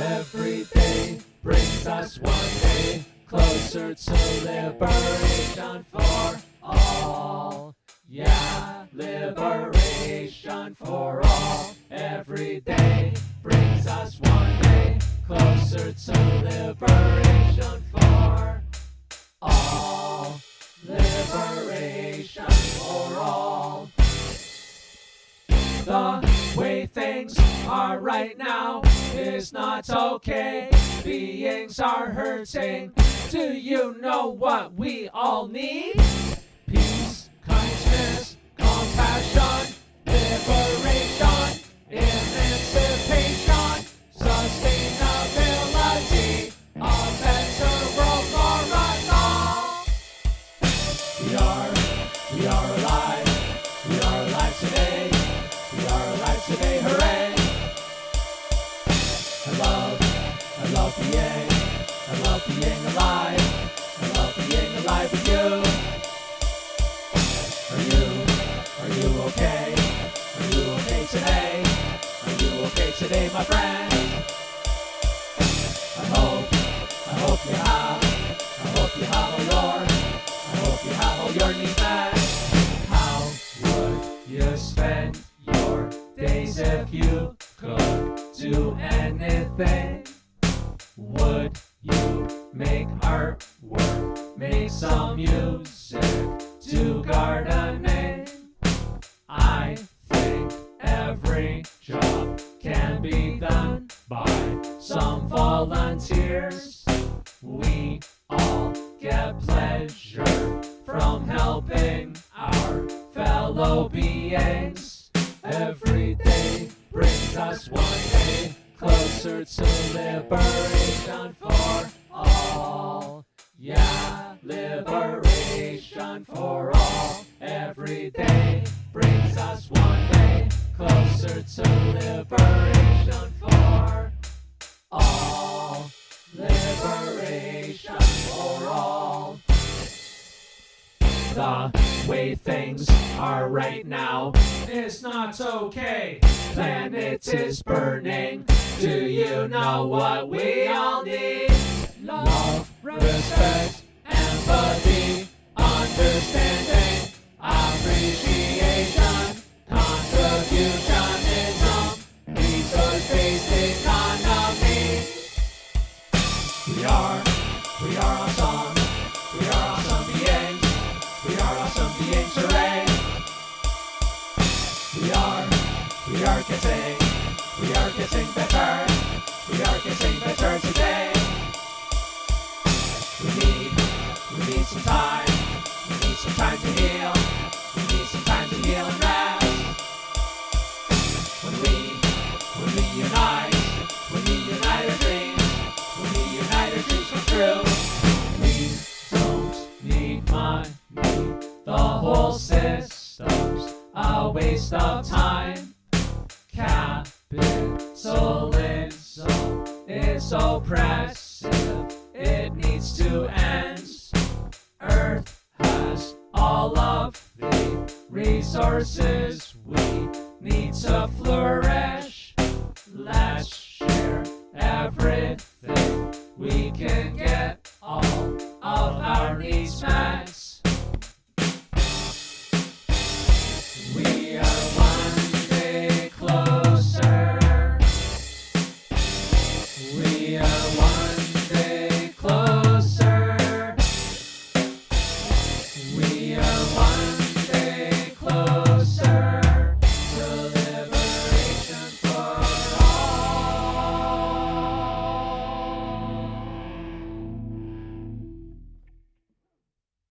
Every day brings us one day closer to liberation for all. Yeah, liberation for all. Every day brings us one day closer to liberation for all. Liberation for all. The way things are right now is not okay. Beings are hurting. Do you know what we all need? Today, my friend? I hope, I hope you have, I hope you have all your, I hope you have all your needs met. How would you spend your days if you could do anything? Would you make artwork, make some music, some volunteers. We all get pleasure from helping our fellow beings. Every day brings us one day closer to liberation The way things are right now is not okay. Planet is burning. Do you know what we all need? Love, respect, empathy, We are, we are getting, we are getting better. We are getting better today. We need, we need some time. We need some time to heal. A waste of time. Capitalism is oppressive. It needs to end. Earth has all of the resources